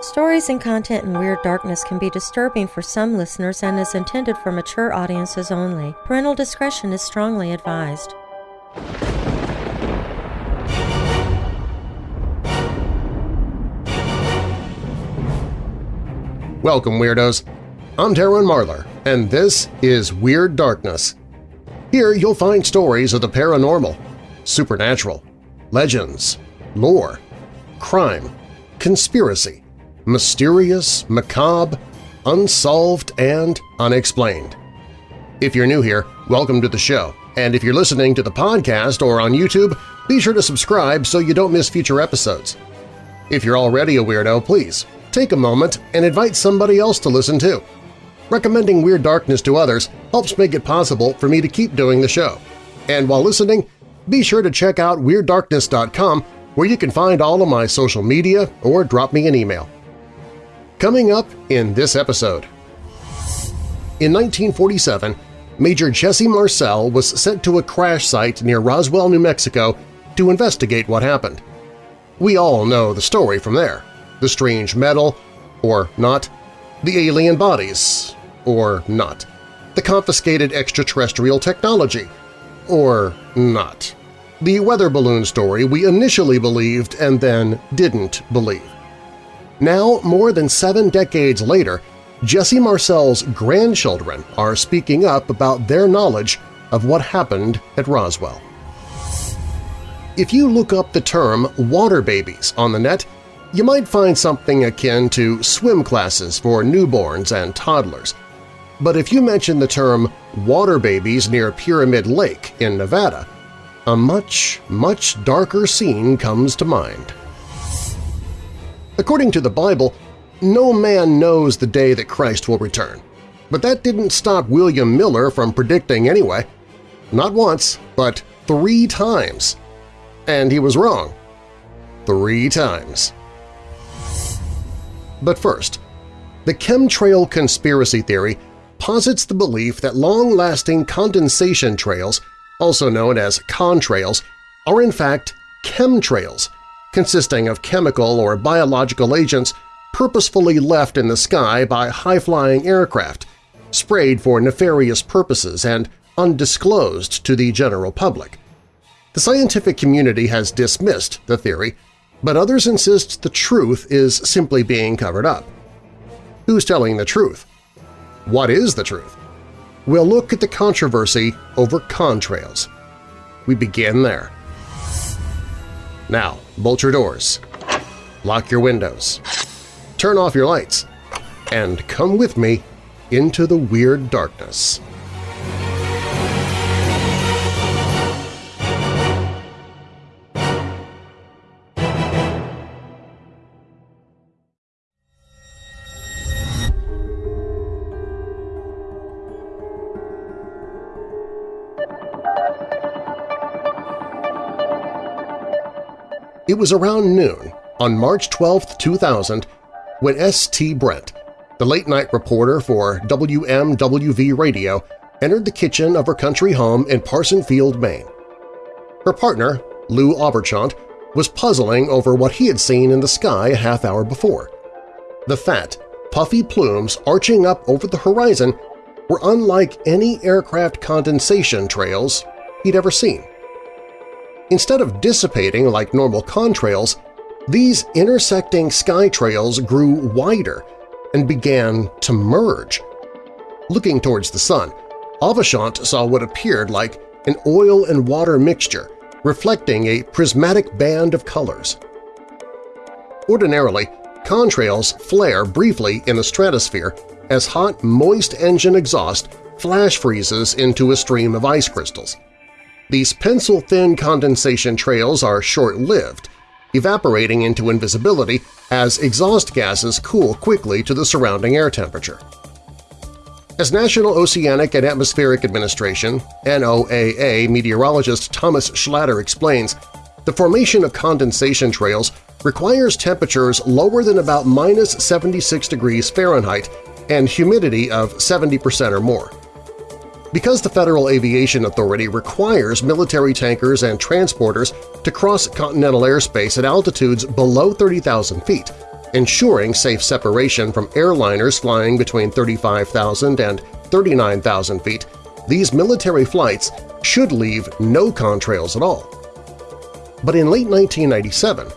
Stories and content in Weird Darkness can be disturbing for some listeners and is intended for mature audiences only. Parental discretion is strongly advised. Welcome, Weirdos! I'm Darren Marlar, and this is Weird Darkness. Here you'll find stories of the paranormal, supernatural, legends, lore, crime, conspiracy, mysterious, macabre, unsolved, and unexplained. If you're new here, welcome to the show, and if you're listening to the podcast or on YouTube, be sure to subscribe so you don't miss future episodes. If you're already a weirdo, please take a moment and invite somebody else to listen too. Recommending Weird Darkness to others helps make it possible for me to keep doing the show. And while listening, be sure to check out WeirdDarkness.com where you can find all of my social media or drop me an email. Coming up in this episode. In 1947, Major Jesse Marcel was sent to a crash site near Roswell, New Mexico to investigate what happened. We all know the story from there the strange metal, or not, the alien bodies, or not, the confiscated extraterrestrial technology, or not, the weather balloon story we initially believed and then didn't believe. Now, more than seven decades later, Jesse Marcel's grandchildren are speaking up about their knowledge of what happened at Roswell. If you look up the term water babies on the net, you might find something akin to swim classes for newborns and toddlers. But if you mention the term water babies near Pyramid Lake in Nevada, a much, much darker scene comes to mind. According to the Bible, no man knows the day that Christ will return. But that didn't stop William Miller from predicting anyway. Not once, but three times. And he was wrong. Three times. But first, the chemtrail conspiracy theory posits the belief that long-lasting condensation trails, also known as contrails, are in fact chemtrails, consisting of chemical or biological agents purposefully left in the sky by high-flying aircraft, sprayed for nefarious purposes and undisclosed to the general public. The scientific community has dismissed the theory but others insist the truth is simply being covered up. Who's telling the truth? What is the truth? We'll look at the controversy over contrails. We begin there. Now, bolt your doors, lock your windows, turn off your lights, and come with me into the weird darkness. It was around noon on March 12, 2000, when S.T. Brent, the late-night reporter for WMWV Radio, entered the kitchen of her country home in Parsonsfield, Maine. Her partner, Lou Auberchant, was puzzling over what he had seen in the sky a half hour before. The fat, puffy plumes arching up over the horizon were unlike any aircraft condensation trails he'd ever seen. Instead of dissipating like normal contrails, these intersecting sky trails grew wider and began to merge. Looking towards the sun, Auberchant saw what appeared like an oil and water mixture reflecting a prismatic band of colors. Ordinarily, contrails flare briefly in the stratosphere as hot, moist engine exhaust flash freezes into a stream of ice crystals. These pencil-thin condensation trails are short-lived, evaporating into invisibility as exhaust gases cool quickly to the surrounding air temperature. As National Oceanic and Atmospheric Administration NOAA meteorologist Thomas Schlatter explains, the formation of condensation trails requires temperatures lower than about minus 76 degrees Fahrenheit and humidity of 70% or more. Because the Federal Aviation Authority requires military tankers and transporters to cross continental airspace at altitudes below 30,000 feet, ensuring safe separation from airliners flying between 35,000 and 39,000 feet, these military flights should leave no contrails at all. But in late 1997,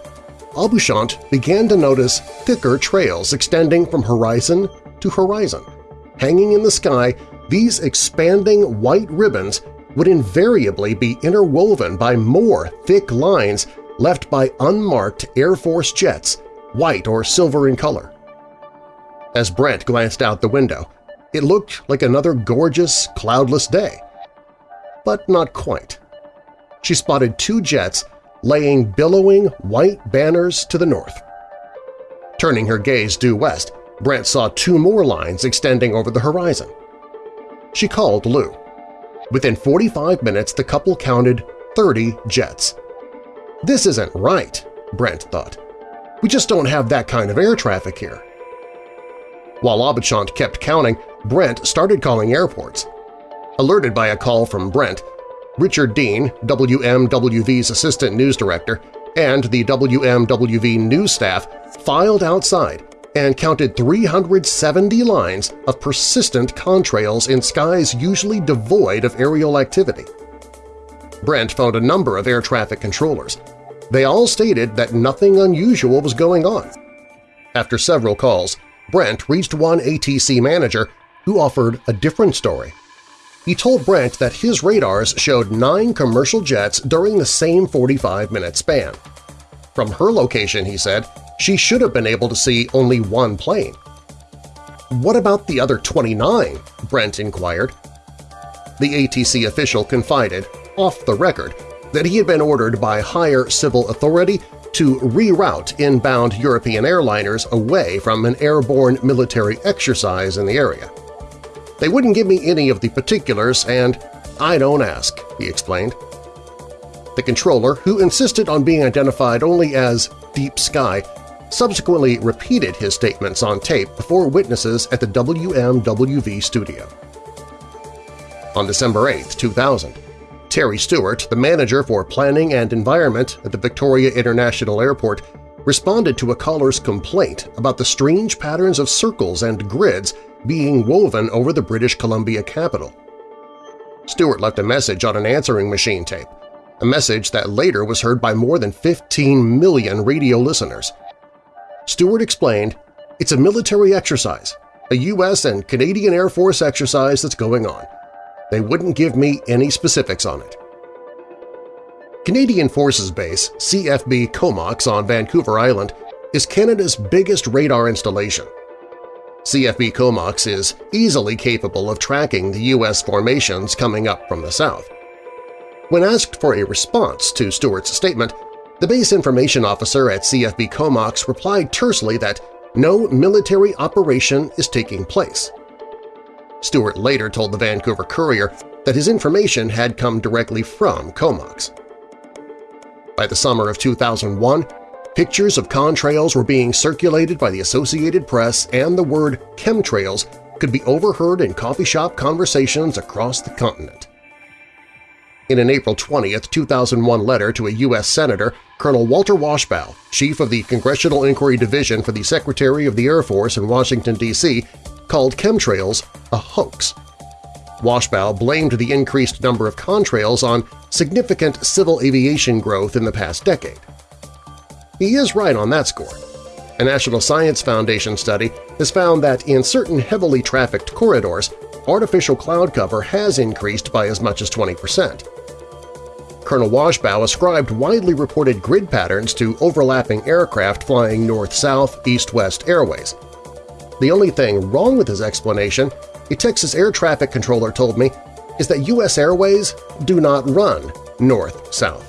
Abouchant began to notice thicker trails extending from horizon to horizon. Hanging in the sky, these expanding white ribbons would invariably be interwoven by more thick lines left by unmarked Air Force jets, white or silver in color. As Brent glanced out the window, it looked like another gorgeous, cloudless day. But not quite. She spotted two jets laying billowing white banners to the north. Turning her gaze due west, Brent saw two more lines extending over the horizon. She called Lou. Within 45 minutes, the couple counted 30 jets. This isn't right, Brent thought. We just don't have that kind of air traffic here. While Abouchant kept counting, Brent started calling airports. Alerted by a call from Brent, Richard Dean, WMWV's assistant news director, and the WMWV news staff filed outside and counted 370 lines of persistent contrails in skies usually devoid of aerial activity. Brent phoned a number of air traffic controllers. They all stated that nothing unusual was going on. After several calls, Brent reached one ATC manager who offered a different story. He told Brent that his radars showed nine commercial jets during the same 45-minute span. From her location, he said, she should have been able to see only one plane. What about the other 29? Brent inquired. The ATC official confided, off the record, that he had been ordered by higher civil authority to reroute inbound European airliners away from an airborne military exercise in the area. They wouldn't give me any of the particulars, and I don't ask, he explained. The controller, who insisted on being identified only as Deep Sky, subsequently repeated his statements on tape before witnesses at the WMWV studio. On December 8, 2000, Terry Stewart, the manager for Planning and Environment at the Victoria International Airport, responded to a caller's complaint about the strange patterns of circles and grids being woven over the British Columbia capital. Stewart left a message on an answering machine tape, a message that later was heard by more than 15 million radio listeners. Stewart explained, it's a military exercise, a U.S. and Canadian Air Force exercise that's going on. They wouldn't give me any specifics on it. Canadian Forces Base CFB Comox on Vancouver Island is Canada's biggest radar installation. CFB Comox is easily capable of tracking the U.S. formations coming up from the south. When asked for a response to Stewart's statement, the base information officer at CFB Comox replied tersely that no military operation is taking place. Stewart later told the Vancouver Courier that his information had come directly from Comox. By the summer of 2001, pictures of contrails were being circulated by the Associated Press and the word chemtrails could be overheard in coffee shop conversations across the continent. In an April 20, 2001 letter to a U.S. Senator, Colonel Walter Washbaugh, chief of the Congressional Inquiry Division for the Secretary of the Air Force in Washington, D.C., called chemtrails a hoax. Washbaugh blamed the increased number of contrails on significant civil aviation growth in the past decade. He is right on that score. A National Science Foundation study has found that in certain heavily trafficked corridors, artificial cloud cover has increased by as much as 20 percent. Colonel Washbaugh ascribed widely reported grid patterns to overlapping aircraft flying north-south, east-west airways, the only thing wrong with his explanation, a Texas air traffic controller told me, is that U.S. Airways do not run north-south.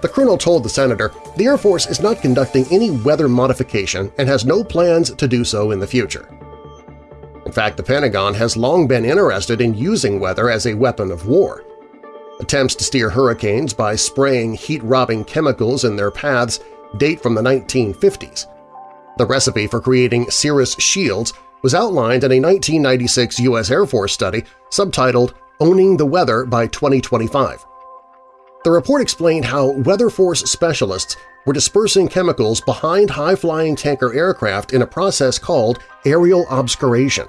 The colonel told the senator the Air Force is not conducting any weather modification and has no plans to do so in the future. In fact, the Pentagon has long been interested in using weather as a weapon of war. Attempts to steer hurricanes by spraying heat-robbing chemicals in their paths date from the 1950s. The recipe for creating cirrus shields was outlined in a 1996 U.S. Air Force study subtitled Owning the Weather by 2025. The report explained how weather force specialists were dispersing chemicals behind high-flying tanker aircraft in a process called aerial obscuration.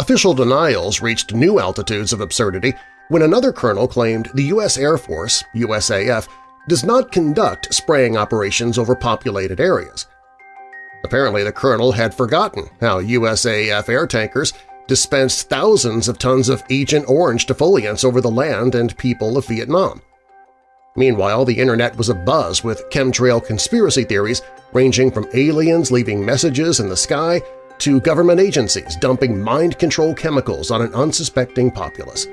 Official denials reached new altitudes of absurdity when another colonel claimed the U.S. Air Force USAF, does not conduct spraying operations over populated areas. Apparently the colonel had forgotten how USAF air tankers dispensed thousands of tons of Agent Orange defoliants over the land and people of Vietnam. Meanwhile, the internet was abuzz with chemtrail conspiracy theories ranging from aliens leaving messages in the sky to government agencies dumping mind-control chemicals on an unsuspecting populace.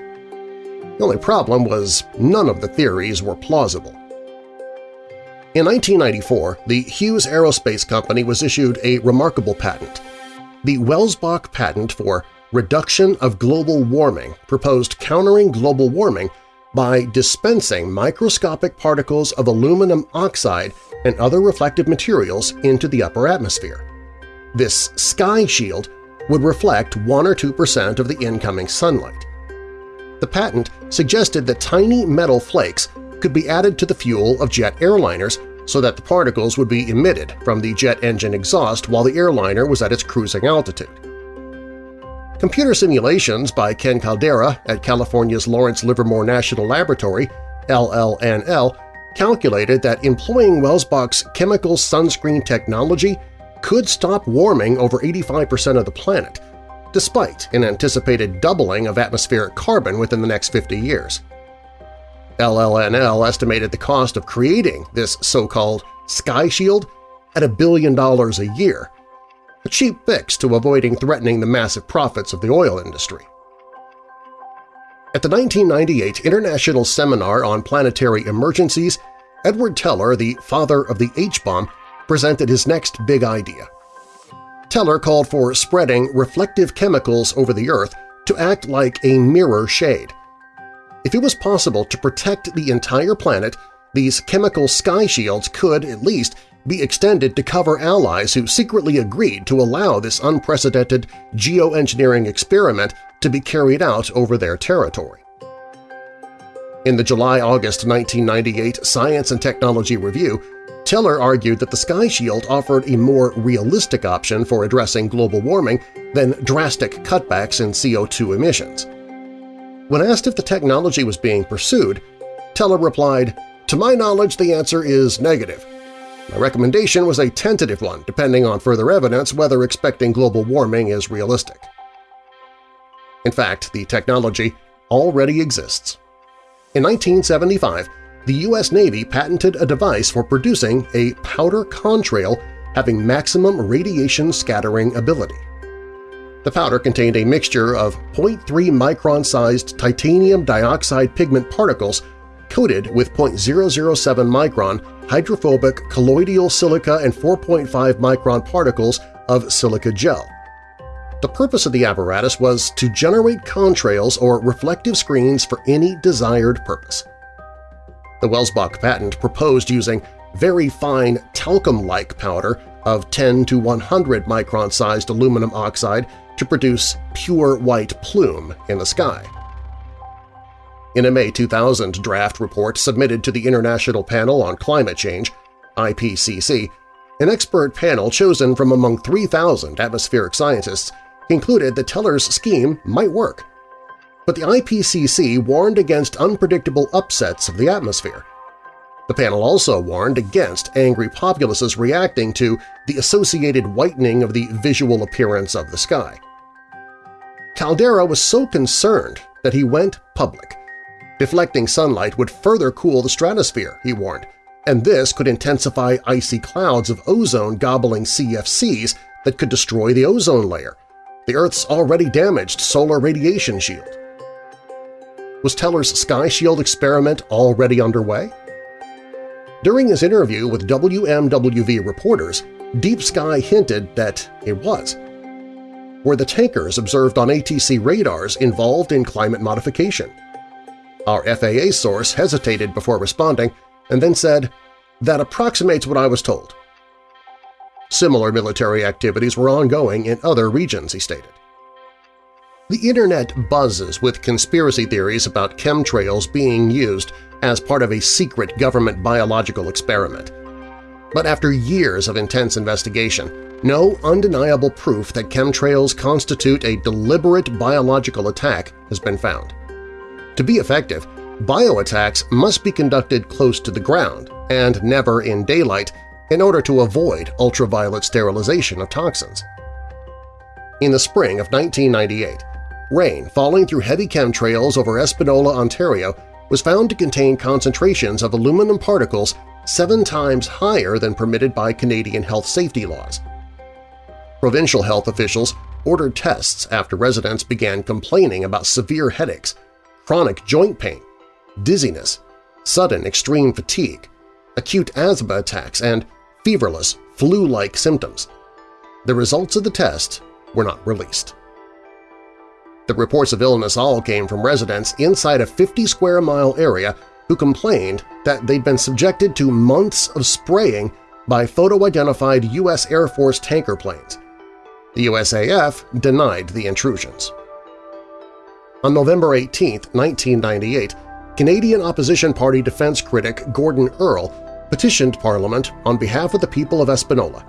The only problem was none of the theories were plausible. In 1994, the Hughes Aerospace Company was issued a remarkable patent. The Welsbach patent for reduction of global warming proposed countering global warming by dispensing microscopic particles of aluminum oxide and other reflective materials into the upper atmosphere. This sky shield would reflect 1 or 2 percent of the incoming sunlight. The patent suggested that tiny metal flakes could be added to the fuel of jet airliners so that the particles would be emitted from the jet engine exhaust while the airliner was at its cruising altitude. Computer simulations by Ken Caldeira at California's Lawrence Livermore National Laboratory LLNL calculated that employing Welsbach's chemical sunscreen technology could stop warming over 85% of the planet, despite an anticipated doubling of atmospheric carbon within the next 50 years. LLNL estimated the cost of creating this so-called sky shield at a billion dollars a year, a cheap fix to avoiding threatening the massive profits of the oil industry. At the 1998 International Seminar on Planetary Emergencies, Edward Teller, the father of the H-bomb, presented his next big idea. Teller called for spreading reflective chemicals over the Earth to act like a mirror shade. If it was possible to protect the entire planet, these chemical sky shields could, at least, be extended to cover allies who secretly agreed to allow this unprecedented geoengineering experiment to be carried out over their territory. In the July-August 1998 Science and Technology Review, Teller argued that the Sky Shield offered a more realistic option for addressing global warming than drastic cutbacks in CO2 emissions. When asked if the technology was being pursued, Teller replied, "To my knowledge, the answer is negative. My recommendation was a tentative one, depending on further evidence whether expecting global warming is realistic. In fact, the technology already exists. In 1975, the U.S. Navy patented a device for producing a powder contrail having maximum radiation scattering ability. The powder contained a mixture of 0.3 micron-sized titanium dioxide pigment particles coated with 0.007 micron hydrophobic colloidal silica and 4.5 micron particles of silica gel. The purpose of the apparatus was to generate contrails or reflective screens for any desired purpose. The Welsbach patent proposed using very fine talcum-like powder of 10 to 100 micron-sized aluminum oxide to produce pure white plume in the sky. In a May 2000 draft report submitted to the International Panel on Climate Change IPCC, an expert panel chosen from among 3,000 atmospheric scientists concluded that Teller's scheme might work. But the IPCC warned against unpredictable upsets of the atmosphere. The panel also warned against angry populaces reacting to the associated whitening of the visual appearance of the sky. Caldeira was so concerned that he went public Deflecting sunlight would further cool the stratosphere, he warned, and this could intensify icy clouds of ozone gobbling CFCs that could destroy the ozone layer, the Earth's already damaged solar radiation shield. Was Teller's Sky Shield experiment already underway? During his interview with WMWV reporters, Deep Sky hinted that it was. Were the tankers observed on ATC radars involved in climate modification? Our FAA source hesitated before responding and then said, that approximates what I was told. Similar military activities were ongoing in other regions, he stated. The Internet buzzes with conspiracy theories about chemtrails being used as part of a secret government biological experiment. But after years of intense investigation, no undeniable proof that chemtrails constitute a deliberate biological attack has been found. To be effective, bioattacks must be conducted close to the ground and never in daylight in order to avoid ultraviolet sterilization of toxins. In the spring of 1998, rain falling through heavy chemtrails over Espanola, Ontario was found to contain concentrations of aluminum particles seven times higher than permitted by Canadian health safety laws. Provincial health officials ordered tests after residents began complaining about severe headaches, chronic joint pain, dizziness, sudden extreme fatigue, acute asthma attacks, and feverless, flu-like symptoms. The results of the test were not released. The reports of illness all came from residents inside a 50-square-mile area who complained that they'd been subjected to months of spraying by photo-identified U.S. Air Force tanker planes. The USAF denied the intrusions. On November 18, 1998, Canadian opposition party defense critic Gordon Earle petitioned Parliament on behalf of the people of Espanola.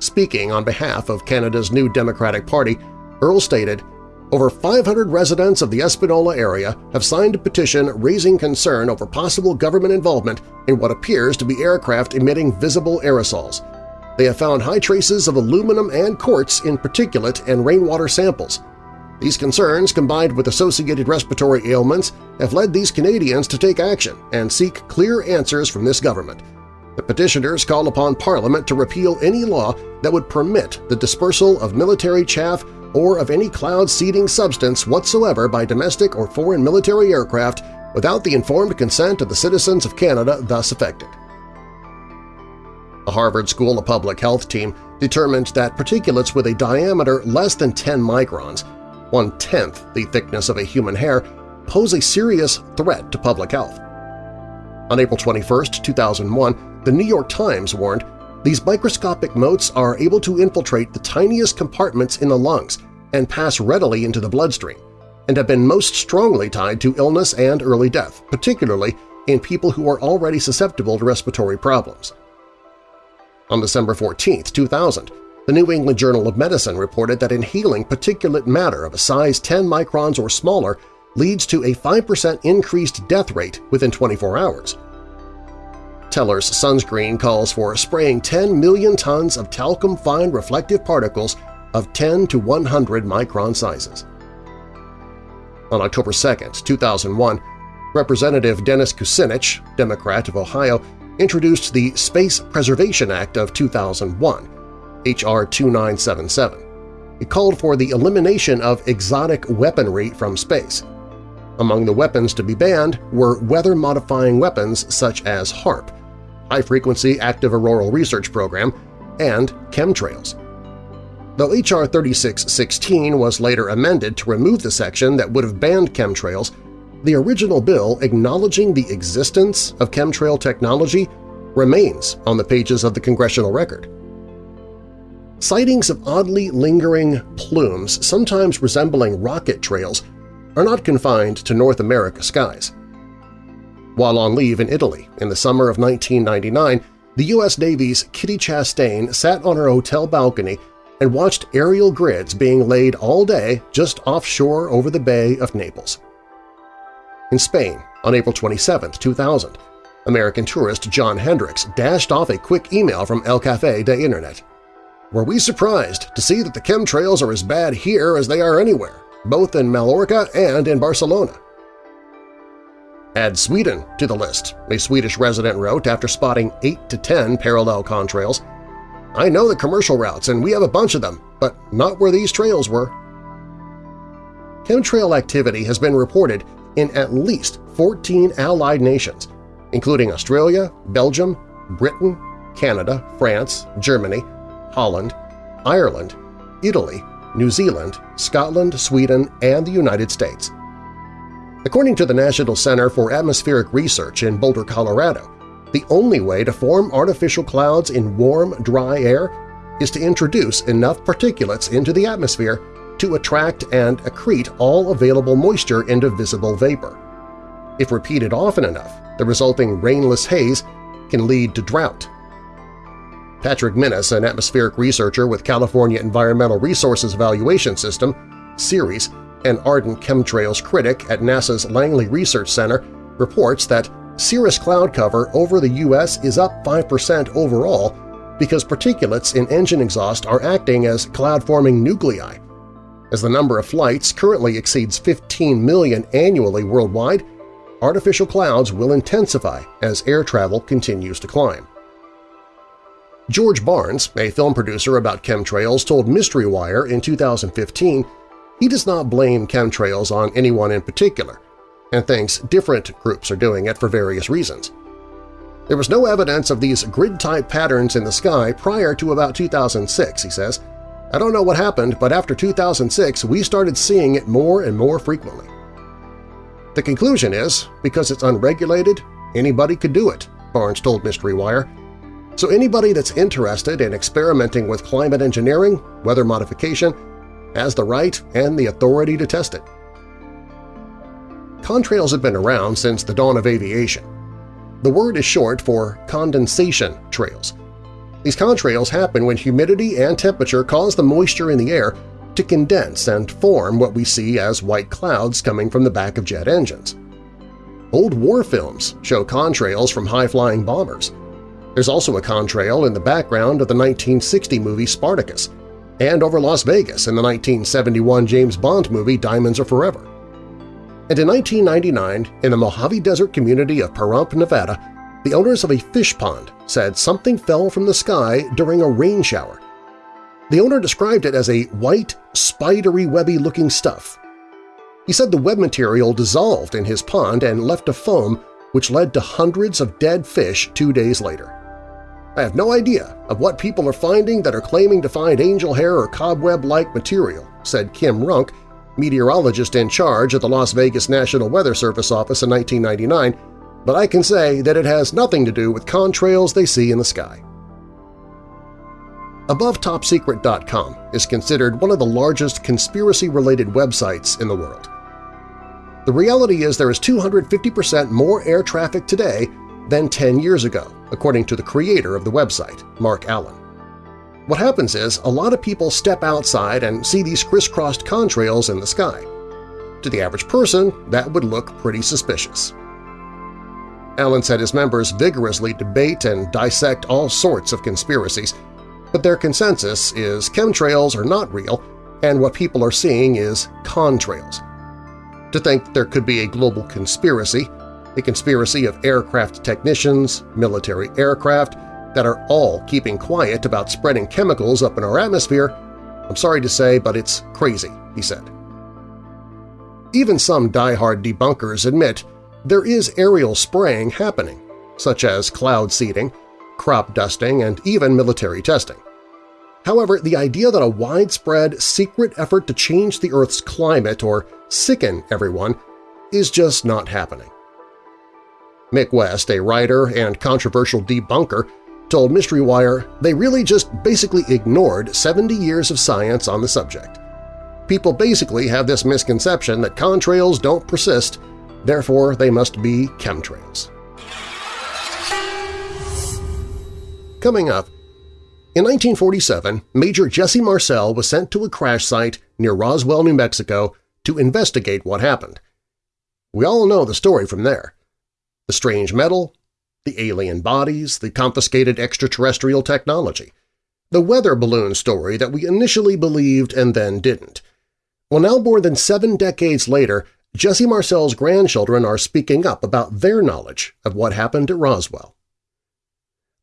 Speaking on behalf of Canada's new Democratic Party, Earle stated, over 500 residents of the Espanola area have signed a petition raising concern over possible government involvement in what appears to be aircraft emitting visible aerosols. They have found high traces of aluminum and quartz in particulate and rainwater samples. These concerns, combined with associated respiratory ailments, have led these Canadians to take action and seek clear answers from this government. The petitioners call upon Parliament to repeal any law that would permit the dispersal of military chaff or of any cloud-seeding substance whatsoever by domestic or foreign military aircraft without the informed consent of the citizens of Canada thus affected. The Harvard School of Public Health team determined that particulates with a diameter less than 10 microns, one-tenth the thickness of a human hair, pose a serious threat to public health. On April 21, 2001, the New York Times warned these microscopic motes are able to infiltrate the tiniest compartments in the lungs and pass readily into the bloodstream, and have been most strongly tied to illness and early death, particularly in people who are already susceptible to respiratory problems. On December 14, 2000, the New England Journal of Medicine reported that inhaling particulate matter of a size 10 microns or smaller leads to a 5% increased death rate within 24 hours. Teller's sunscreen calls for spraying 10 million tons of talcum-fine reflective particles of 10 to 100 micron sizes. On October 2, 2001, Representative Dennis Kucinich, Democrat of Ohio, introduced the Space Preservation Act of 2001, H.R. 2977. It called for the elimination of exotic weaponry from space. Among the weapons to be banned were weather-modifying weapons such as HAARP, High-Frequency Active Auroral Research Program, and chemtrails. Though H.R. 3616 was later amended to remove the section that would have banned chemtrails, the original bill acknowledging the existence of chemtrail technology remains on the pages of the congressional record. Sightings of oddly lingering plumes, sometimes resembling rocket trails, are not confined to North America skies. While on leave in Italy in the summer of 1999, the U.S. Navy's Kitty Chastain sat on her hotel balcony and watched aerial grids being laid all day just offshore over the Bay of Naples. In Spain, on April 27, 2000, American tourist John Hendricks dashed off a quick email from El Café de Internet. Were we surprised to see that the chemtrails are as bad here as they are anywhere, both in Mallorca and in Barcelona? Add Sweden to the list, a Swedish resident wrote after spotting 8 to 10 parallel contrails. I know the commercial routes and we have a bunch of them, but not where these trails were. Chemtrail activity has been reported in at least 14 allied nations, including Australia, Belgium, Britain, Canada, France, Germany, Holland, Ireland, Italy, New Zealand, Scotland, Sweden, and the United States. According to the National Center for Atmospheric Research in Boulder, Colorado, the only way to form artificial clouds in warm, dry air is to introduce enough particulates into the atmosphere to attract and accrete all available moisture into visible vapor. If repeated often enough, the resulting rainless haze can lead to drought. Patrick Minnis, an atmospheric researcher with California Environmental Resources Evaluation System, CERES, an ardent chemtrails critic at NASA's Langley Research Center, reports that cirrus cloud cover over the U.S. is up 5% overall because particulates in engine exhaust are acting as cloud-forming nuclei. As the number of flights currently exceeds 15 million annually worldwide, artificial clouds will intensify as air travel continues to climb. George Barnes, a film producer about chemtrails, told Mystery Wire in 2015 he does not blame chemtrails on anyone in particular and thinks different groups are doing it for various reasons. There was no evidence of these grid-type patterns in the sky prior to about 2006, he says. I don't know what happened, but after 2006 we started seeing it more and more frequently. The conclusion is, because it's unregulated, anybody could do it, Barnes told Mystery Wire. So anybody that's interested in experimenting with climate engineering, weather modification, has the right and the authority to test it. Contrails have been around since the dawn of aviation. The word is short for condensation trails. These contrails happen when humidity and temperature cause the moisture in the air to condense and form what we see as white clouds coming from the back of jet engines. Old war films show contrails from high-flying bombers. There's also a contrail in the background of the 1960 movie Spartacus and over Las Vegas in the 1971 James Bond movie Diamonds Are Forever. And in 1999, in the Mojave Desert community of Pahrump, Nevada, the owners of a fish pond said something fell from the sky during a rain shower. The owner described it as a white, spidery, webby-looking stuff. He said the web material dissolved in his pond and left a foam which led to hundreds of dead fish two days later. I have no idea of what people are finding that are claiming to find angel hair or cobweb-like material, said Kim Runk, meteorologist in charge at the Las Vegas National Weather Service office in 1999, but I can say that it has nothing to do with contrails they see in the sky. AboveTopSecret.com is considered one of the largest conspiracy-related websites in the world. The reality is there is 250% more air traffic today than 10 years ago, according to the creator of the website, Mark Allen. What happens is a lot of people step outside and see these crisscrossed contrails in the sky. To the average person, that would look pretty suspicious. Allen said his members vigorously debate and dissect all sorts of conspiracies, but their consensus is chemtrails are not real and what people are seeing is contrails. To think there could be a global conspiracy, a conspiracy of aircraft technicians, military aircraft, that are all keeping quiet about spreading chemicals up in our atmosphere, I'm sorry to say, but it's crazy, he said. Even some die-hard debunkers admit there is aerial spraying happening, such as cloud seeding, crop dusting, and even military testing. However, the idea that a widespread, secret effort to change the Earth's climate or sicken everyone is just not happening. Mick West, a writer and controversial debunker, told Mystery Wire they really just basically ignored 70 years of science on the subject. People basically have this misconception that contrails don't persist, therefore they must be chemtrails. Coming up, in 1947, Major Jesse Marcel was sent to a crash site near Roswell, New Mexico to investigate what happened. We all know the story from there. The strange metal, the alien bodies, the confiscated extraterrestrial technology, the weather balloon story that we initially believed and then didn't. Well, now more than seven decades later, Jesse Marcel's grandchildren are speaking up about their knowledge of what happened at Roswell.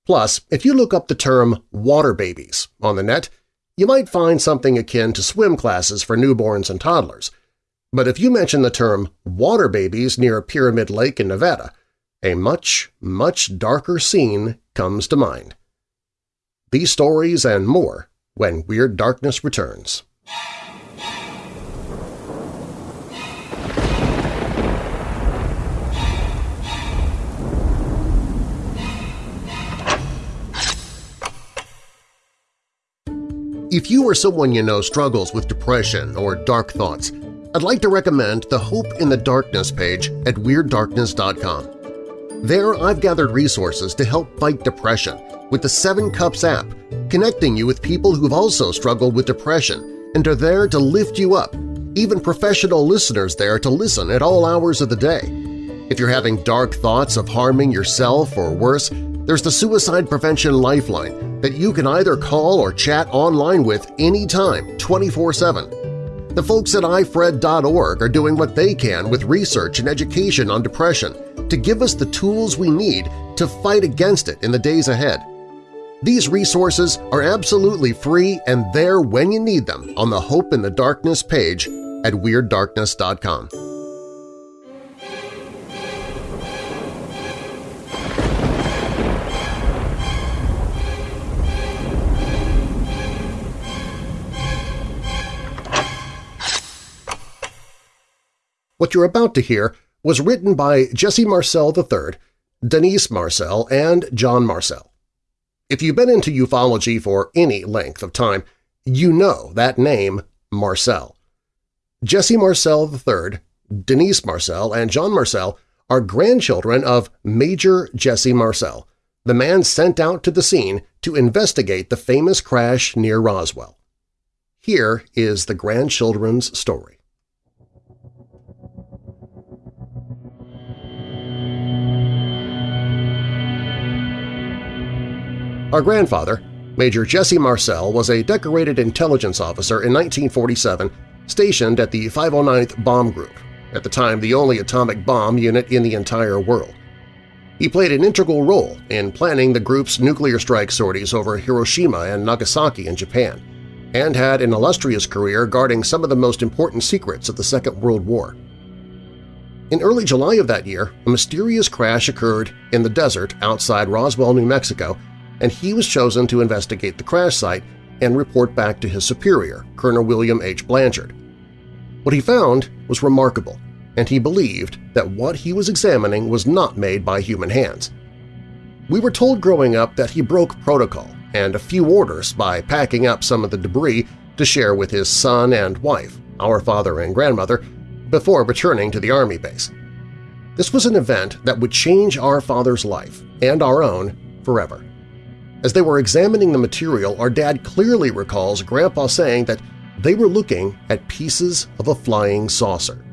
Plus, if you look up the term water babies on the net, you might find something akin to swim classes for newborns and toddlers. But if you mention the term water babies near a Pyramid Lake in Nevada, a much, much darker scene comes to mind. These stories and more when Weird Darkness returns. If you or someone you know struggles with depression or dark thoughts, I'd like to recommend the Hope in the Darkness page at WeirdDarkness.com. There I've gathered resources to help fight depression with the Seven Cups app, connecting you with people who've also struggled with depression and are there to lift you up, even professional listeners there to listen at all hours of the day. If you're having dark thoughts of harming yourself or worse, there's the Suicide Prevention Lifeline that you can either call or chat online with anytime, 24-7. The folks at ifred.org are doing what they can with research and education on depression to give us the tools we need to fight against it in the days ahead. These resources are absolutely free and there when you need them on the Hope in the Darkness page at WeirdDarkness.com. What you're about to hear was written by Jesse Marcel III, Denise Marcel, and John Marcel. If you've been into ufology for any length of time, you know that name, Marcel. Jesse Marcel III, Denise Marcel, and John Marcel are grandchildren of Major Jesse Marcel, the man sent out to the scene to investigate the famous crash near Roswell. Here is the grandchildren's story. Our grandfather, Major Jesse Marcel, was a decorated intelligence officer in 1947 stationed at the 509th Bomb Group, at the time the only atomic bomb unit in the entire world. He played an integral role in planning the group's nuclear strike sorties over Hiroshima and Nagasaki in Japan, and had an illustrious career guarding some of the most important secrets of the Second World War. In early July of that year, a mysterious crash occurred in the desert outside Roswell, New Mexico and he was chosen to investigate the crash site and report back to his superior, Colonel William H. Blanchard. What he found was remarkable, and he believed that what he was examining was not made by human hands. We were told growing up that he broke protocol and a few orders by packing up some of the debris to share with his son and wife, our father and grandmother, before returning to the Army base. This was an event that would change our father's life, and our own, forever. As they were examining the material, our dad clearly recalls Grandpa saying that they were looking at pieces of a flying saucer.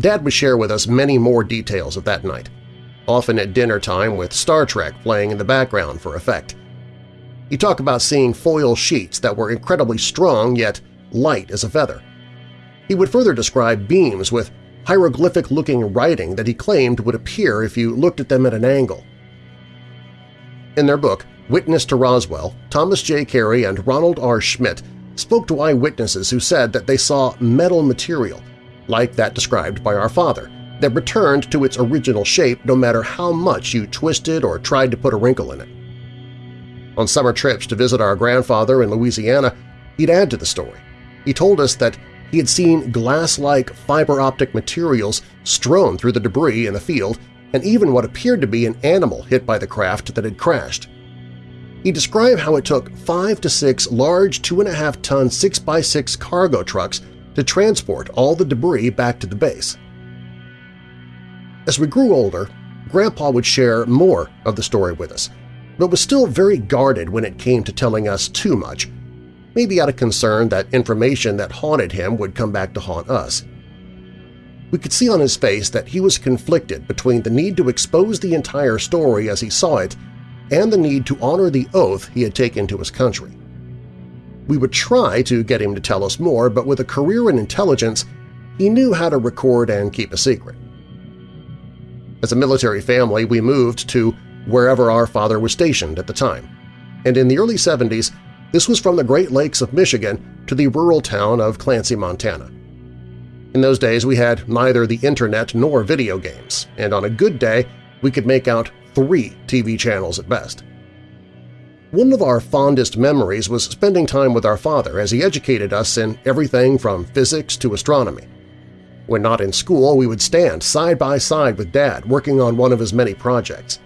Dad would share with us many more details of that night, often at dinner time with Star Trek playing in the background for effect. He talked about seeing foil sheets that were incredibly strong yet light as a feather. He would further describe beams with hieroglyphic-looking writing that he claimed would appear if you looked at them at an angle. In their book, Witness to Roswell, Thomas J. Carey and Donald R. Schmitt spoke to eyewitnesses who said that they saw metal material, like that described by our father, that returned to its original shape no matter how much you twisted or tried to put a wrinkle in it. On summer trips to visit our grandfather in Louisiana, he'd add to the story. He told us that he had seen glass-like fiber-optic materials strewn through the debris in the field and even what appeared to be an animal hit by the craft that had crashed. He described how it took five to six large 2.5-ton 6x6 cargo trucks to transport all the debris back to the base. As we grew older, Grandpa would share more of the story with us, but was still very guarded when it came to telling us too much, maybe out of concern that information that haunted him would come back to haunt us. We could see on his face that he was conflicted between the need to expose the entire story as he saw it and the need to honor the oath he had taken to his country. We would try to get him to tell us more, but with a career in intelligence, he knew how to record and keep a secret. As a military family, we moved to wherever our father was stationed at the time, and in the early 70s, this was from the Great Lakes of Michigan to the rural town of Clancy, Montana. In those days, we had neither the internet nor video games, and on a good day, we could make out three TV channels at best. One of our fondest memories was spending time with our father as he educated us in everything from physics to astronomy. When not in school, we would stand side by side with Dad working on one of his many projects.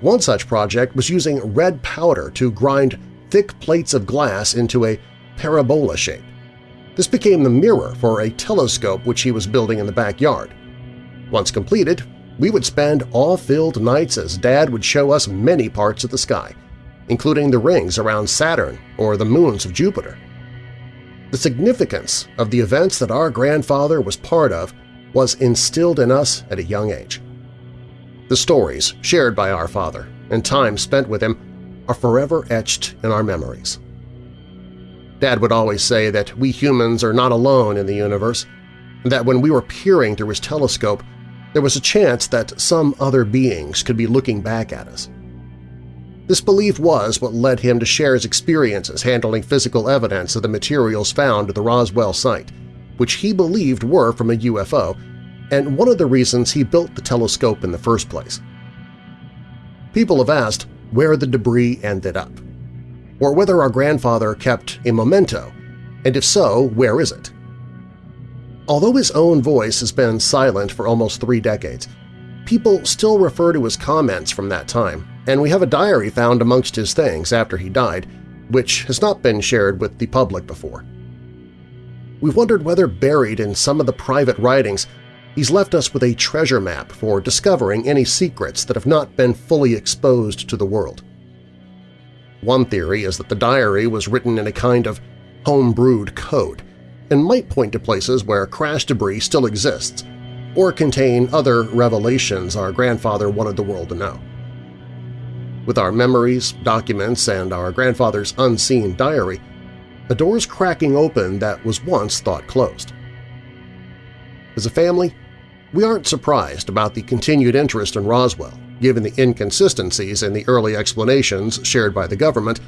One such project was using red powder to grind thick plates of glass into a parabola shape. This became the mirror for a telescope which he was building in the backyard. Once completed, we would spend awe-filled nights as Dad would show us many parts of the sky, including the rings around Saturn or the moons of Jupiter. The significance of the events that our grandfather was part of was instilled in us at a young age. The stories shared by our father and time spent with him are forever etched in our memories. Dad would always say that we humans are not alone in the universe, and that when we were peering through his telescope, there was a chance that some other beings could be looking back at us. This belief was what led him to share his experiences handling physical evidence of the materials found at the Roswell site, which he believed were from a UFO, and one of the reasons he built the telescope in the first place. People have asked where the debris ended up, or whether our grandfather kept a memento, and if so, where is it? Although his own voice has been silent for almost three decades, people still refer to his comments from that time, and we have a diary found amongst his things after he died, which has not been shared with the public before. We've wondered whether buried in some of the private writings he's left us with a treasure map for discovering any secrets that have not been fully exposed to the world. One theory is that the diary was written in a kind of home-brewed code and might point to places where crash debris still exists or contain other revelations our grandfather wanted the world to know. With our memories, documents, and our grandfather's unseen diary, a door's cracking open that was once thought closed. As a family, we aren't surprised about the continued interest in Roswell, given the inconsistencies in the early explanations shared by the government,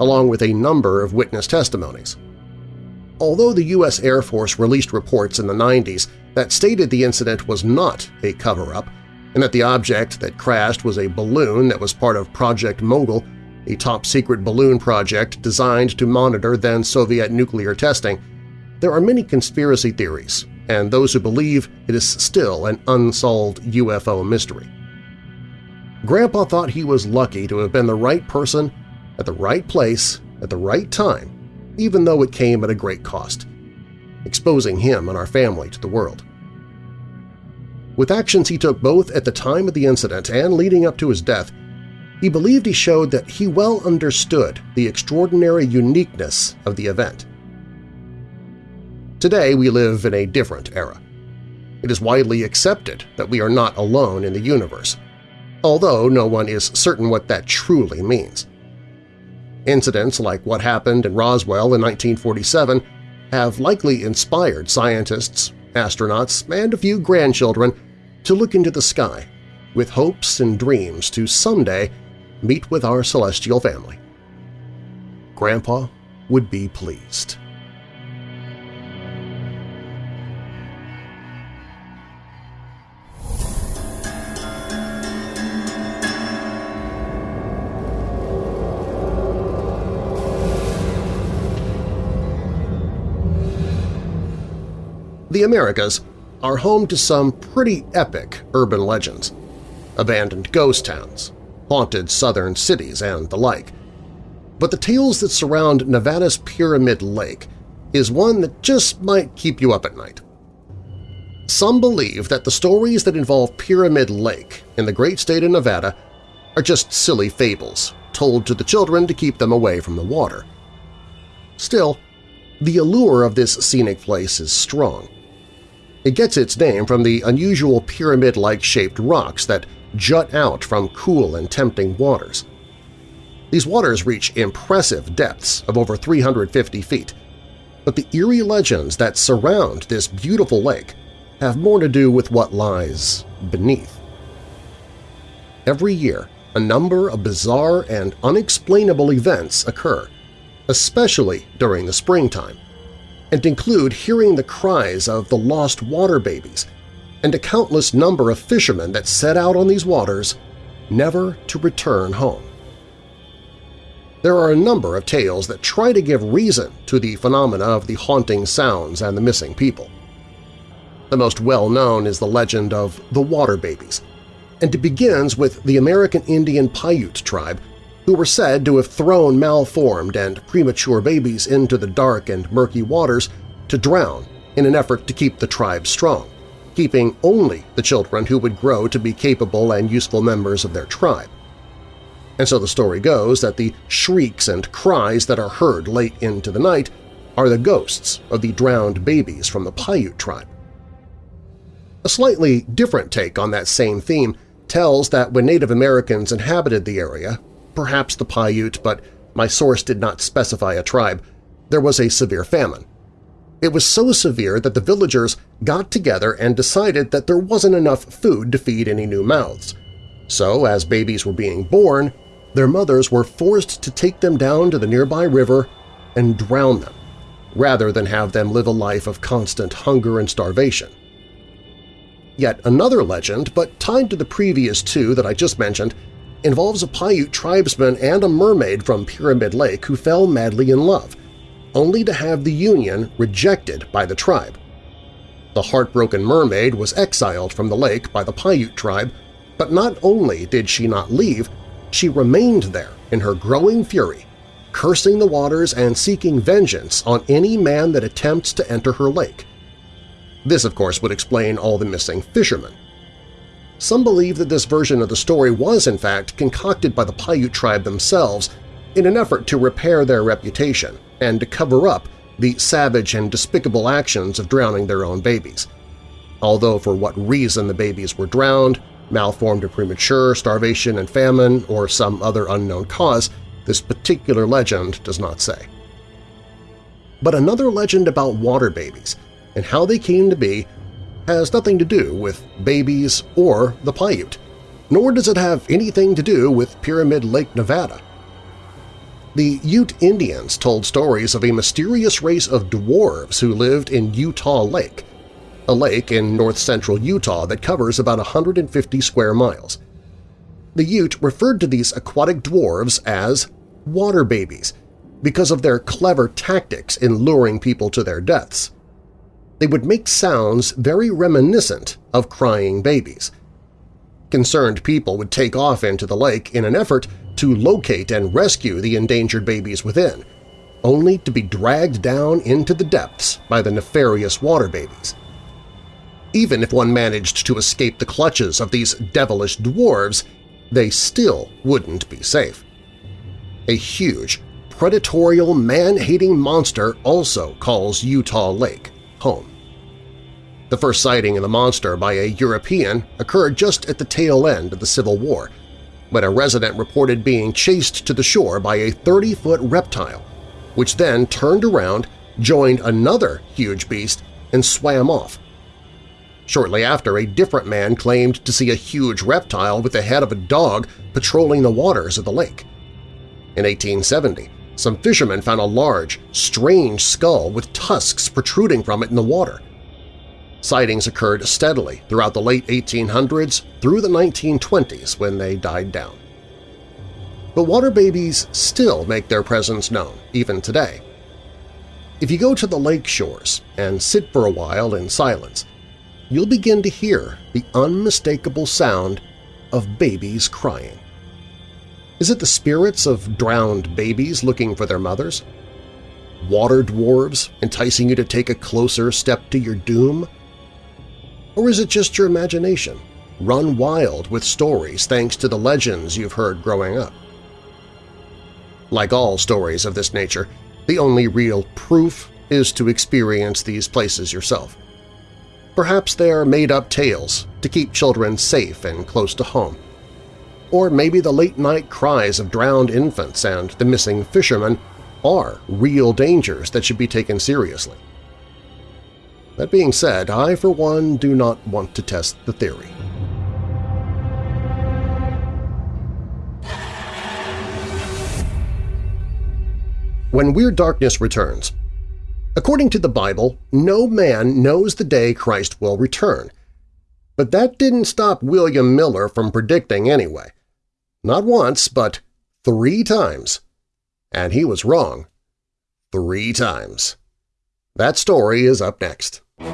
along with a number of witness testimonies. Although the U.S. Air Force released reports in the 90s that stated the incident was not a cover-up and that the object that crashed was a balloon that was part of Project Mogul, a top-secret balloon project designed to monitor then-Soviet nuclear testing, there are many conspiracy theories and those who believe it is still an unsolved UFO mystery. Grandpa thought he was lucky to have been the right person at the right place at the right time, even though it came at a great cost, exposing him and our family to the world. With actions he took both at the time of the incident and leading up to his death, he believed he showed that he well understood the extraordinary uniqueness of the event. Today we live in a different era. It is widely accepted that we are not alone in the universe, although no one is certain what that truly means. Incidents like what happened in Roswell in 1947 have likely inspired scientists, astronauts, and a few grandchildren to look into the sky with hopes and dreams to someday meet with our celestial family. Grandpa would be pleased. The Americas are home to some pretty epic urban legends, abandoned ghost towns, haunted southern cities, and the like. But the tales that surround Nevada's Pyramid Lake is one that just might keep you up at night. Some believe that the stories that involve Pyramid Lake in the great state of Nevada are just silly fables told to the children to keep them away from the water. Still, the allure of this scenic place is strong. It gets its name from the unusual pyramid-like shaped rocks that jut out from cool and tempting waters. These waters reach impressive depths of over 350 feet, but the eerie legends that surround this beautiful lake have more to do with what lies beneath. Every year, a number of bizarre and unexplainable events occur, especially during the springtime, and include hearing the cries of the lost water babies and a countless number of fishermen that set out on these waters never to return home. There are a number of tales that try to give reason to the phenomena of the haunting sounds and the missing people. The most well-known is the legend of the Water Babies, and it begins with the American Indian Paiute tribe who were said to have thrown malformed and premature babies into the dark and murky waters to drown in an effort to keep the tribe strong, keeping only the children who would grow to be capable and useful members of their tribe. And so the story goes that the shrieks and cries that are heard late into the night are the ghosts of the drowned babies from the Paiute tribe. A slightly different take on that same theme tells that when Native Americans inhabited the area, perhaps the Paiute, but my source did not specify a tribe, there was a severe famine. It was so severe that the villagers got together and decided that there wasn't enough food to feed any new mouths. So, as babies were being born, their mothers were forced to take them down to the nearby river and drown them, rather than have them live a life of constant hunger and starvation. Yet another legend, but tied to the previous two that I just mentioned, involves a Paiute tribesman and a mermaid from Pyramid Lake who fell madly in love, only to have the union rejected by the tribe. The heartbroken mermaid was exiled from the lake by the Paiute tribe, but not only did she not leave, she remained there in her growing fury, cursing the waters and seeking vengeance on any man that attempts to enter her lake. This, of course, would explain all the missing fishermen. Some believe that this version of the story was, in fact, concocted by the Paiute tribe themselves in an effort to repair their reputation and to cover up the savage and despicable actions of drowning their own babies. Although for what reason the babies were drowned, malformed or premature, starvation and famine, or some other unknown cause, this particular legend does not say. But another legend about water babies and how they came to be has nothing to do with babies or the Paiute, nor does it have anything to do with Pyramid Lake, Nevada. The Ute Indians told stories of a mysterious race of dwarves who lived in Utah Lake, a lake in north-central Utah that covers about 150 square miles. The Ute referred to these aquatic dwarves as water babies because of their clever tactics in luring people to their deaths they would make sounds very reminiscent of crying babies. Concerned people would take off into the lake in an effort to locate and rescue the endangered babies within, only to be dragged down into the depths by the nefarious water babies. Even if one managed to escape the clutches of these devilish dwarves, they still wouldn't be safe. A huge, predatory, man-hating monster also calls Utah Lake home. The first sighting of the monster by a European occurred just at the tail end of the Civil War, when a resident reported being chased to the shore by a 30-foot reptile, which then turned around, joined another huge beast, and swam off. Shortly after, a different man claimed to see a huge reptile with the head of a dog patrolling the waters of the lake. In 1870, some fishermen found a large, strange skull with tusks protruding from it in the water. Sightings occurred steadily throughout the late 1800s through the 1920s when they died down. But water babies still make their presence known, even today. If you go to the lake shores and sit for a while in silence, you'll begin to hear the unmistakable sound of babies crying. Is it the spirits of drowned babies looking for their mothers? Water dwarves enticing you to take a closer step to your doom? Or is it just your imagination, run wild with stories thanks to the legends you've heard growing up? Like all stories of this nature, the only real proof is to experience these places yourself. Perhaps they are made-up tales to keep children safe and close to home. Or maybe the late-night cries of drowned infants and the missing fishermen are real dangers that should be taken seriously. That being said, I for one do not want to test the theory. When Weird Darkness returns, According to the Bible, no man knows the day Christ will return. But that didn't stop William Miller from predicting anyway. Not once, but three times. And he was wrong. Three times. That story is up next. Hey,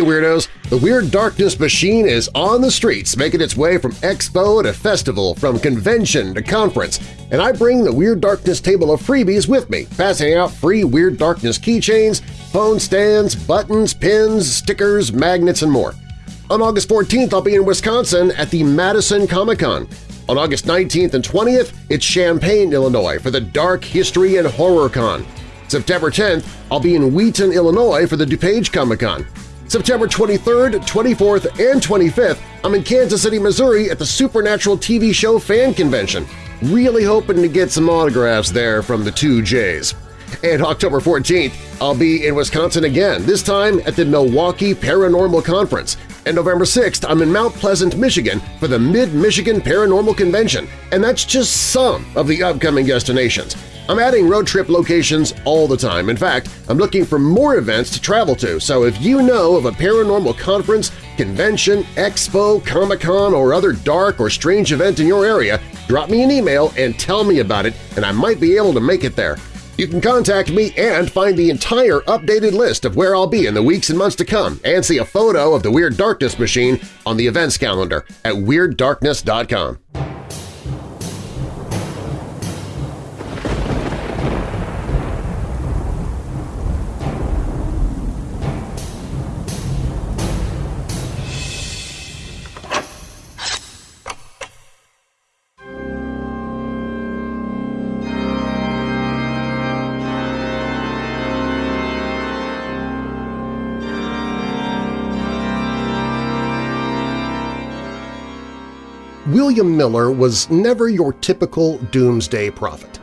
Weirdos! The Weird Darkness machine is on the streets, making its way from expo to festival, from convention to conference, and I bring the Weird Darkness table of freebies with me, passing out free Weird Darkness keychains, phone stands, buttons, pins, stickers, magnets, and more. On August 14th, I'll be in Wisconsin at the Madison Comic-Con. On August 19th and 20th, it's Champaign, Illinois for the Dark History and Horror Con. September 10th, I'll be in Wheaton, Illinois for the DuPage Comic-Con. September 23rd, 24th, and 25th, I'm in Kansas City, Missouri at the Supernatural TV show fan convention. Really hoping to get some autographs there from the two J's. And October 14th, I'll be in Wisconsin again, this time at the Milwaukee Paranormal Conference. And November 6th, I'm in Mount Pleasant, Michigan for the Mid-Michigan Paranormal Convention, and that's just some of the upcoming destinations. I'm adding road trip locations all the time. In fact, I'm looking for more events to travel to, so if you know of a paranormal conference, convention, expo, Comic-Con, or other dark or strange event in your area, drop me an email and tell me about it, and I might be able to make it there. You can contact me and find the entire updated list of where I'll be in the weeks and months to come and see a photo of the Weird Darkness machine on the events calendar at WeirdDarkness.com. William Miller was never your typical doomsday prophet.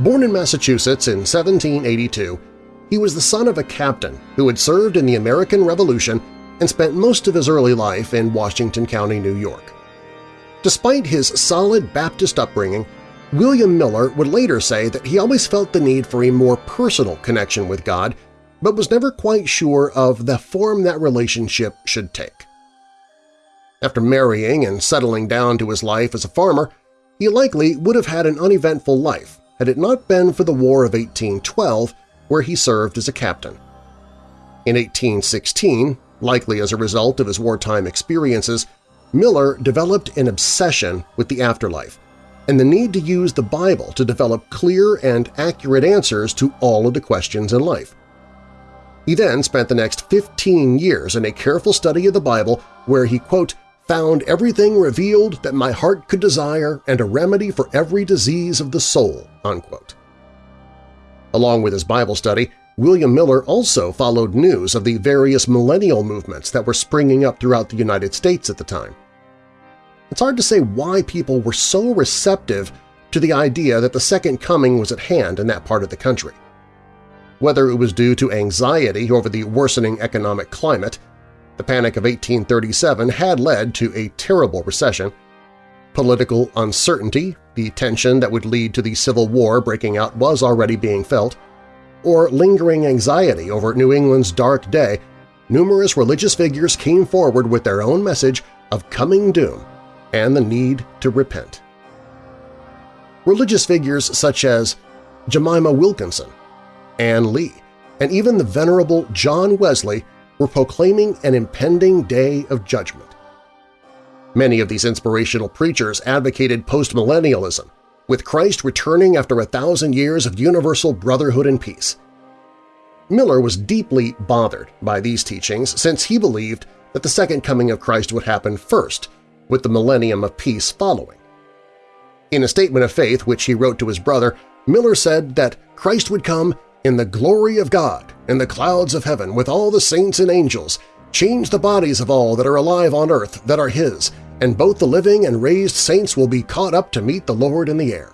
Born in Massachusetts in 1782, he was the son of a captain who had served in the American Revolution and spent most of his early life in Washington County, New York. Despite his solid Baptist upbringing, William Miller would later say that he always felt the need for a more personal connection with God, but was never quite sure of the form that relationship should take. After marrying and settling down to his life as a farmer, he likely would have had an uneventful life had it not been for the War of 1812, where he served as a captain. In 1816, likely as a result of his wartime experiences, Miller developed an obsession with the afterlife and the need to use the Bible to develop clear and accurate answers to all of the questions in life. He then spent the next 15 years in a careful study of the Bible where he, quote, found everything revealed that my heart could desire and a remedy for every disease of the soul." Unquote. Along with his Bible study, William Miller also followed news of the various millennial movements that were springing up throughout the United States at the time. It's hard to say why people were so receptive to the idea that the Second Coming was at hand in that part of the country. Whether it was due to anxiety over the worsening economic climate, the Panic of 1837 had led to a terrible recession. Political uncertainty, the tension that would lead to the Civil War breaking out was already being felt, or lingering anxiety over New England's dark day, numerous religious figures came forward with their own message of coming doom and the need to repent. Religious figures such as Jemima Wilkinson, Anne Lee, and even the venerable John Wesley were proclaiming an impending day of judgment. Many of these inspirational preachers advocated postmillennialism, with Christ returning after a thousand years of universal brotherhood and peace. Miller was deeply bothered by these teachings since he believed that the second coming of Christ would happen first, with the millennium of peace following. In a statement of faith which he wrote to his brother, Miller said that Christ would come in the glory of God, in the clouds of heaven, with all the saints and angels, change the bodies of all that are alive on earth that are His, and both the living and raised saints will be caught up to meet the Lord in the air.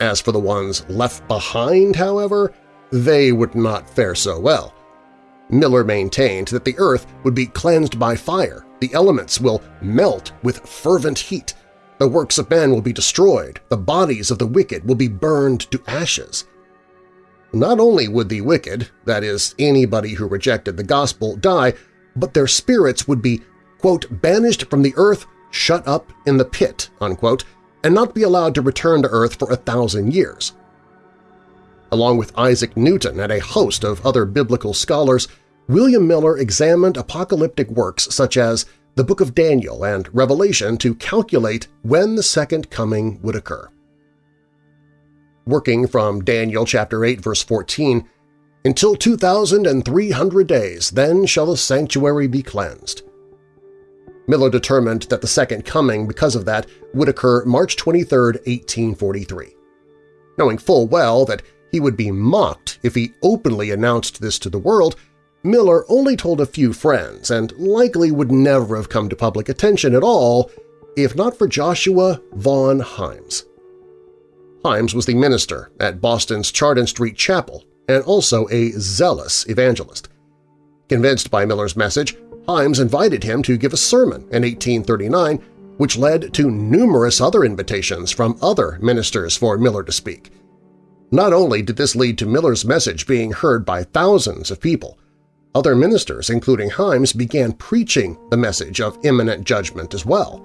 As for the ones left behind, however, they would not fare so well. Miller maintained that the earth would be cleansed by fire, the elements will melt with fervent heat, the works of men will be destroyed, the bodies of the wicked will be burned to ashes. Not only would the wicked, that is, anybody who rejected the gospel, die, but their spirits would be, quote, banished from the earth, shut up in the pit, unquote, and not be allowed to return to earth for a thousand years. Along with Isaac Newton and a host of other biblical scholars, William Miller examined apocalyptic works such as the Book of Daniel and Revelation to calculate when the Second Coming would occur. Working from Daniel chapter 8 verse 14, Until 2,300 days, then shall the sanctuary be cleansed. Miller determined that the Second Coming, because of that, would occur March 23, 1843. Knowing full well that he would be mocked if he openly announced this to the world, Miller only told a few friends and likely would never have come to public attention at all if not for Joshua Vaughn Himes. Himes was the minister at Boston's Chardon Street Chapel and also a zealous evangelist. Convinced by Miller's message, Himes invited him to give a sermon in 1839, which led to numerous other invitations from other ministers for Miller to speak. Not only did this lead to Miller's message being heard by thousands of people, other ministers, including Himes, began preaching the message of imminent judgment as well.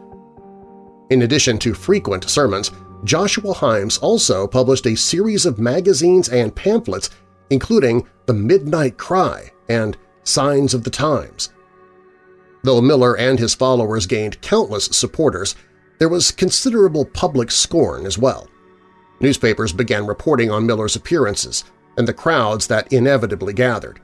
In addition to frequent sermons, Joshua Himes also published a series of magazines and pamphlets including The Midnight Cry and Signs of the Times. Though Miller and his followers gained countless supporters, there was considerable public scorn as well. Newspapers began reporting on Miller's appearances and the crowds that inevitably gathered.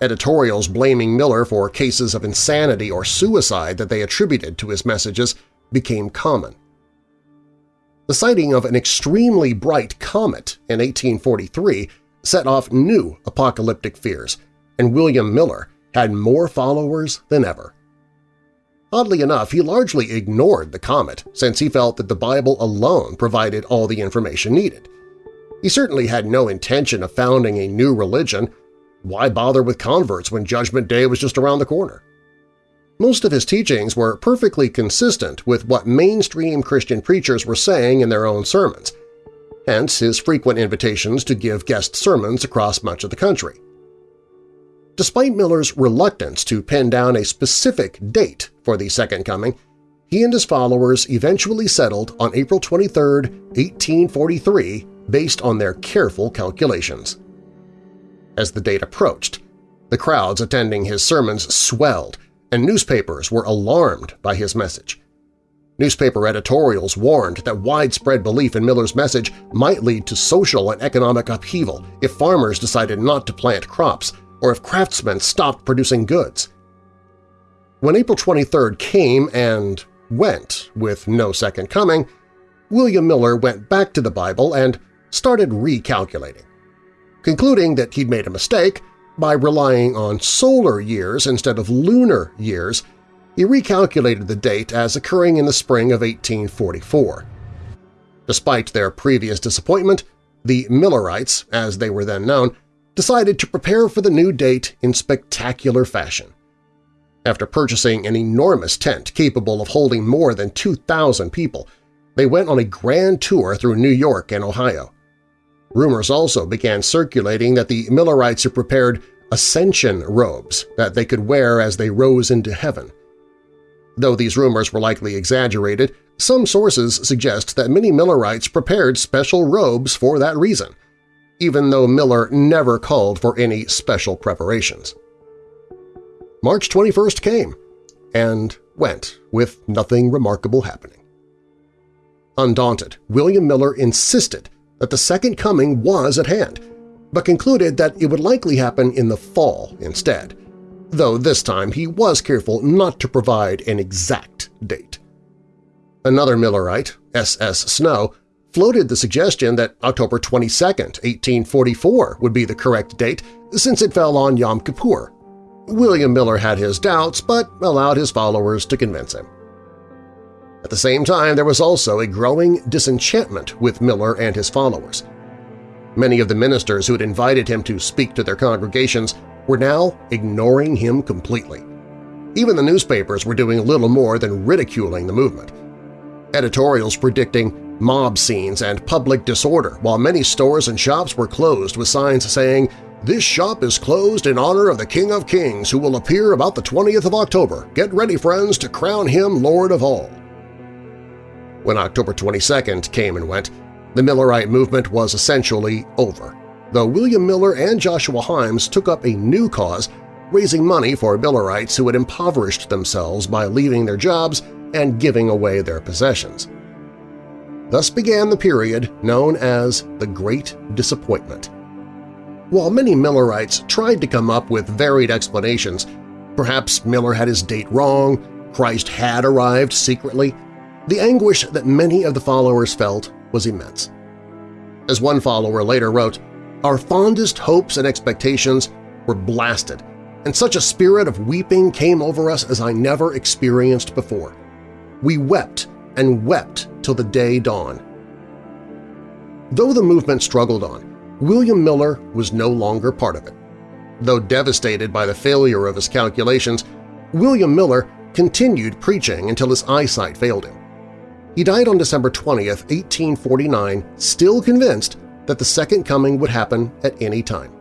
Editorials blaming Miller for cases of insanity or suicide that they attributed to his messages became common. The sighting of an extremely bright comet in 1843 set off new apocalyptic fears, and William Miller had more followers than ever. Oddly enough, he largely ignored the comet since he felt that the Bible alone provided all the information needed. He certainly had no intention of founding a new religion. Why bother with converts when Judgment Day was just around the corner? Most of his teachings were perfectly consistent with what mainstream Christian preachers were saying in their own sermons, hence his frequent invitations to give guest sermons across much of the country. Despite Miller's reluctance to pin down a specific date for the Second Coming, he and his followers eventually settled on April 23, 1843, based on their careful calculations. As the date approached, the crowds attending his sermons swelled, and newspapers were alarmed by his message. Newspaper editorials warned that widespread belief in Miller's message might lead to social and economic upheaval if farmers decided not to plant crops or if craftsmen stopped producing goods. When April 23rd came and went with no second coming, William Miller went back to the Bible and started recalculating. Concluding that he'd made a mistake by relying on solar years instead of lunar years, he recalculated the date as occurring in the spring of 1844. Despite their previous disappointment, the Millerites, as they were then known, decided to prepare for the new date in spectacular fashion. After purchasing an enormous tent capable of holding more than 2,000 people, they went on a grand tour through New York and Ohio. Rumors also began circulating that the Millerites had prepared ascension robes that they could wear as they rose into heaven. Though these rumors were likely exaggerated, some sources suggest that many Millerites prepared special robes for that reason – even though Miller never called for any special preparations. March 21st came and went with nothing remarkable happening. Undaunted, William Miller insisted that the Second Coming was at hand, but concluded that it would likely happen in the fall instead, though this time he was careful not to provide an exact date. Another Millerite, S. S. Snow, floated the suggestion that October 22, 1844 would be the correct date since it fell on Yom Kippur. William Miller had his doubts but allowed his followers to convince him. At the same time, there was also a growing disenchantment with Miller and his followers. Many of the ministers who had invited him to speak to their congregations were now ignoring him completely. Even the newspapers were doing little more than ridiculing the movement. Editorials predicting mob scenes, and public disorder, while many stores and shops were closed with signs saying, "This shop is closed in honor of the King of Kings who will appear about the 20th of October. Get ready, friends, to crown him Lord of all." When October 22nd came and went, the Millerite movement was essentially over, though William Miller and Joshua Himes took up a new cause raising money for Millerites who had impoverished themselves by leaving their jobs and giving away their possessions. Thus began the period known as the Great Disappointment. While many Millerites tried to come up with varied explanations, perhaps Miller had his date wrong, Christ had arrived secretly, the anguish that many of the followers felt was immense. As one follower later wrote, our fondest hopes and expectations were blasted, and such a spirit of weeping came over us as I never experienced before. We wept and wept till the day dawned. Though the movement struggled on, William Miller was no longer part of it. Though devastated by the failure of his calculations, William Miller continued preaching until his eyesight failed him. He died on December 20, 1849, still convinced that the Second Coming would happen at any time.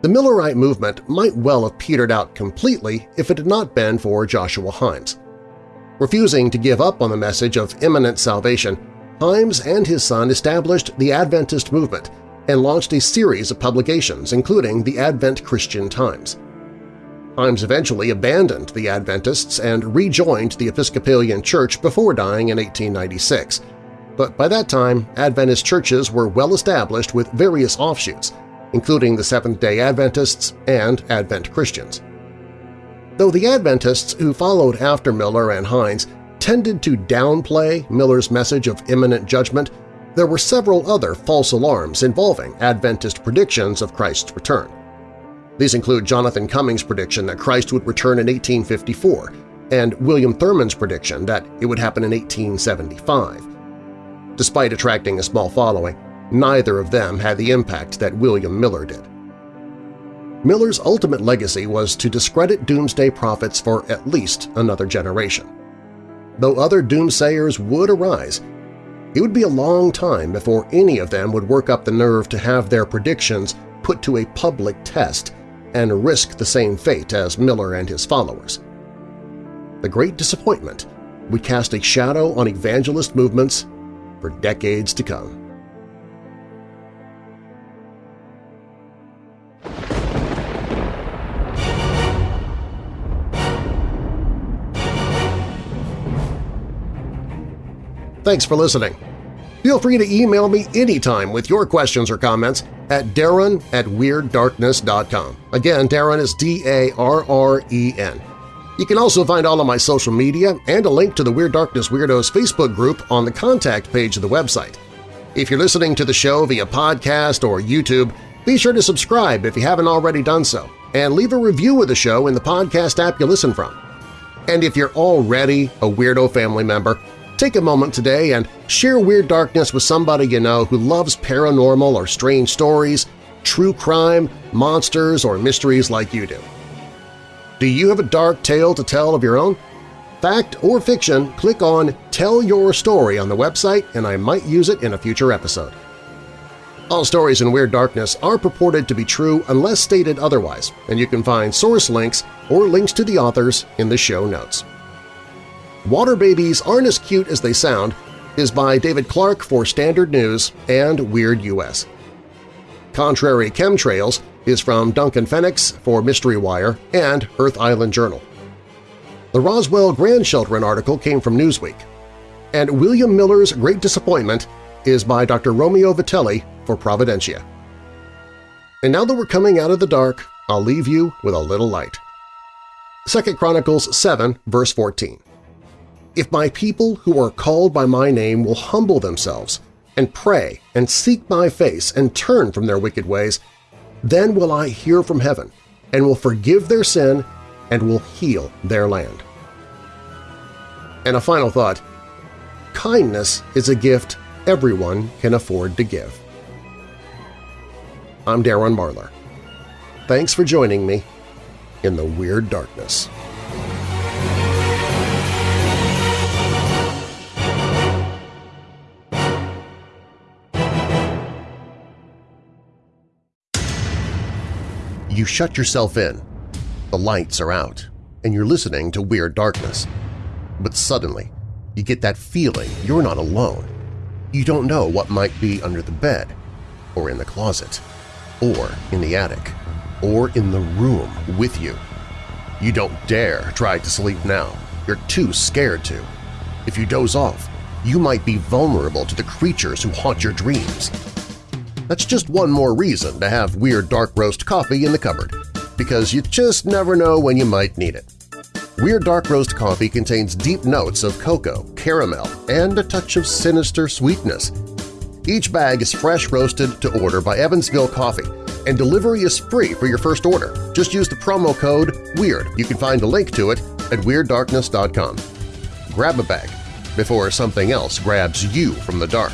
The Millerite movement might well have petered out completely if it had not been for Joshua Himes. Refusing to give up on the message of imminent salvation, Himes and his son established the Adventist movement and launched a series of publications, including the Advent Christian Times. Himes eventually abandoned the Adventists and rejoined the Episcopalian Church before dying in 1896, but by that time Adventist churches were well established with various offshoots, including the Seventh-day Adventists and Advent Christians. Though the Adventists who followed after Miller and Himes tended to downplay Miller's message of imminent judgment, there were several other false alarms involving Adventist predictions of Christ's return. These include Jonathan Cummings' prediction that Christ would return in 1854 and William Thurman's prediction that it would happen in 1875. Despite attracting a small following, neither of them had the impact that William Miller did. Miller's ultimate legacy was to discredit doomsday prophets for at least another generation. Though other doomsayers would arise, it would be a long time before any of them would work up the nerve to have their predictions put to a public test and risk the same fate as Miller and his followers. The great disappointment would cast a shadow on evangelist movements for decades to come. Thanks for listening. Feel free to email me anytime with your questions or comments at darren at WeirdDarkness.com. Again, Darren is D-A-R-R-E-N. You can also find all of my social media and a link to the Weird Darkness Weirdos Facebook group on the contact page of the website. If you're listening to the show via podcast or YouTube, be sure to subscribe if you haven't already done so, and leave a review of the show in the podcast app you listen from. And if you're already a Weirdo family member, Take a moment today and share Weird Darkness with somebody you know who loves paranormal or strange stories, true crime, monsters, or mysteries like you do. Do you have a dark tale to tell of your own? Fact or fiction, click on Tell Your Story on the website and I might use it in a future episode. All stories in Weird Darkness are purported to be true unless stated otherwise, and you can find source links or links to the authors in the show notes. Water Babies Aren't As Cute As They Sound is by David Clark for Standard News and Weird US. Contrary Chemtrails is from Duncan Fenix for Mystery Wire and Earth Island Journal. The Roswell Grand grandchildren article came from Newsweek. And William Miller's Great Disappointment is by Dr. Romeo Vitelli for Providentia. And now that we're coming out of the dark, I'll leave you with a little light. 2 Chronicles 7, verse 14. If my people who are called by my name will humble themselves and pray and seek my face and turn from their wicked ways, then will I hear from heaven and will forgive their sin and will heal their land. And a final thought, kindness is a gift everyone can afford to give. I'm Darren Marlar. Thanks for joining me in the Weird Darkness. You shut yourself in. The lights are out, and you're listening to Weird Darkness. But suddenly, you get that feeling you're not alone. You don't know what might be under the bed, or in the closet, or in the attic, or in the room with you. You don't dare try to sleep now. You're too scared to. If you doze off, you might be vulnerable to the creatures who haunt your dreams. That's just one more reason to have Weird Dark Roast coffee in the cupboard, because you just never know when you might need it. Weird Dark Roast coffee contains deep notes of cocoa, caramel, and a touch of sinister sweetness. Each bag is fresh roasted to order by Evansville Coffee, and delivery is free for your first order. Just use the promo code WEIRD. You can find a link to it at WeirdDarkness.com. Grab a bag before something else grabs you from the dark.